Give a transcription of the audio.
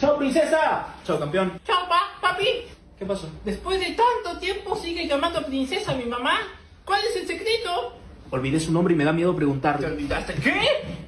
Chao, princesa. Chao, campeón. Chao, pa, papi. ¿Qué pasó? Después de tanto tiempo sigue llamando princesa a mi mamá. ¿Cuál es el secreto? Olvidé su nombre y me da miedo ¿Te olvidaste qué?